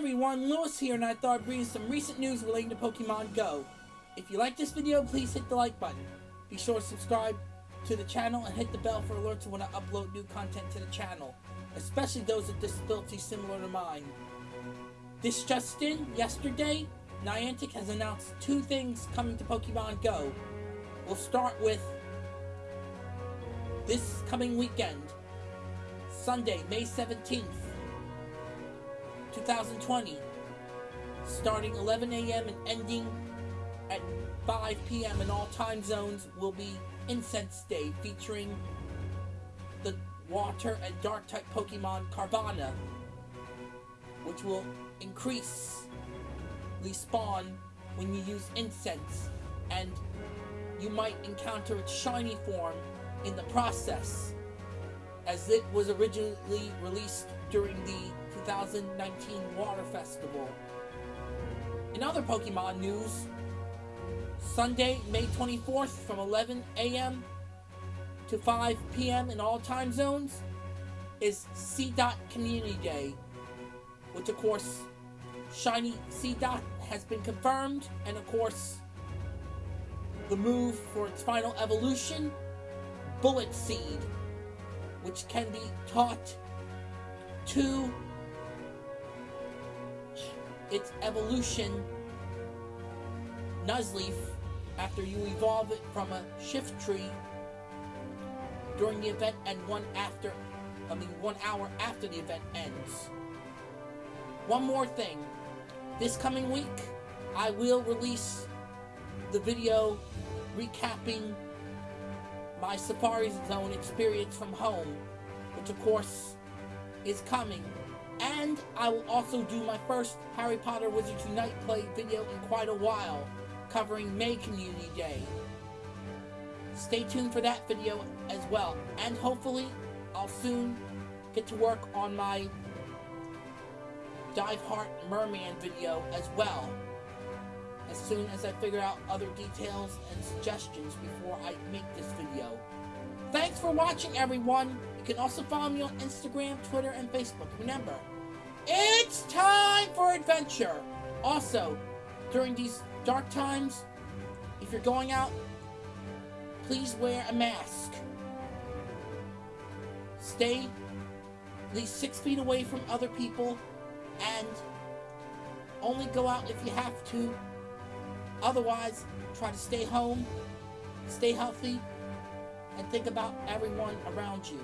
everyone, Lewis here, and I thought I'd bring you some recent news relating to Pokemon Go. If you like this video, please hit the like button. Be sure to subscribe to the channel and hit the bell for alerts when I upload new content to the channel, especially those with disabilities similar to mine. This just in, yesterday, Niantic has announced two things coming to Pokemon Go. We'll start with this coming weekend, Sunday, May 17th. 2020, starting 11 a.m. and ending at 5 p.m. in all time zones, will be Incense Day, featuring the water and dark type Pokemon Carvanha, which will increase the spawn when you use incense, and you might encounter its shiny form in the process, as it was originally released during the 2019 Water Festival. In other Pokemon news, Sunday, May 24th from 11 a.m. to 5 p.m. in all time zones is Seedot Community Day, which of course, Shiny Seedot has been confirmed, and of course, the move for its final evolution, Bullet Seed, which can be taught to its evolution Nuzleaf after you evolve it from a Shiftry during the event and one after I mean one hour after the event ends. One more thing. This coming week I will release the video recapping my Safari Zone experience from home, which of course is coming and I will also do my first Harry Potter Wizards Unite play video in quite a while, covering May Community Day. Stay tuned for that video as well, and hopefully I'll soon get to work on my Dive Heart Merman video as well, as soon as I figure out other details and suggestions before I make this video. Thanks for watching everyone! You can also follow me on Instagram, Twitter, and Facebook. Remember, it's time for adventure! Also, during these dark times, if you're going out, please wear a mask. Stay at least six feet away from other people and only go out if you have to. Otherwise, try to stay home, stay healthy, and think about everyone around you.